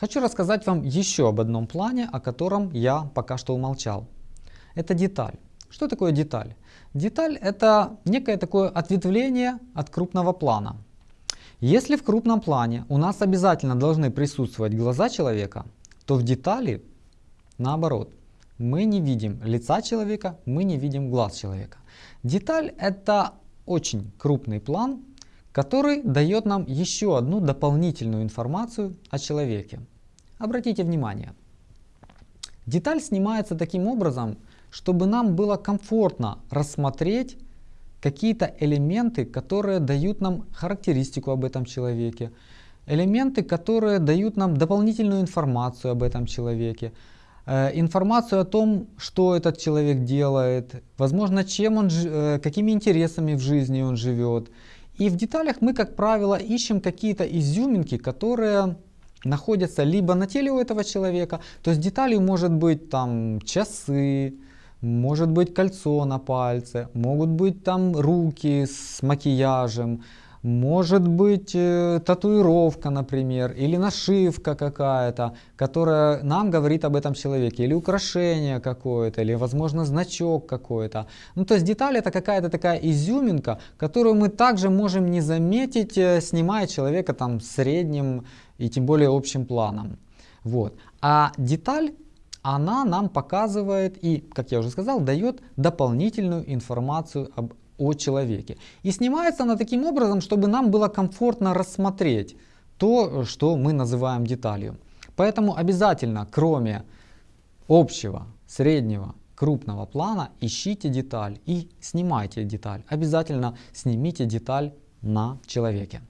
Хочу рассказать вам еще об одном плане, о котором я пока что умолчал. Это деталь. Что такое деталь? Деталь это некое такое ответвление от крупного плана. Если в крупном плане у нас обязательно должны присутствовать глаза человека, то в детали наоборот. Мы не видим лица человека, мы не видим глаз человека. Деталь это очень крупный план, который дает нам еще одну дополнительную информацию о человеке. Обратите внимание, деталь снимается таким образом, чтобы нам было комфортно рассмотреть какие-то элементы, которые дают нам характеристику об этом человеке, элементы, которые дают нам дополнительную информацию об этом человеке, э, информацию о том, что этот человек делает, возможно, чем он, э, какими интересами в жизни он живет. И в деталях мы, как правило, ищем какие-то изюминки, которые находятся либо на теле у этого человека, то есть деталью может быть там часы, может быть кольцо на пальце, могут быть там руки с макияжем, может быть э, татуировка, например, или нашивка какая-то, которая нам говорит об этом человеке, или украшение какое-то, или, возможно, значок какой-то. Ну, то есть деталь это какая-то такая изюминка, которую мы также можем не заметить, э, снимая человека там средним и тем более общим планом. Вот. А деталь она нам показывает и, как я уже сказал, дает дополнительную информацию об, о человеке. И снимается она таким образом, чтобы нам было комфортно рассмотреть то, что мы называем деталью. Поэтому обязательно, кроме общего, среднего, крупного плана, ищите деталь и снимайте деталь. Обязательно снимите деталь на человеке.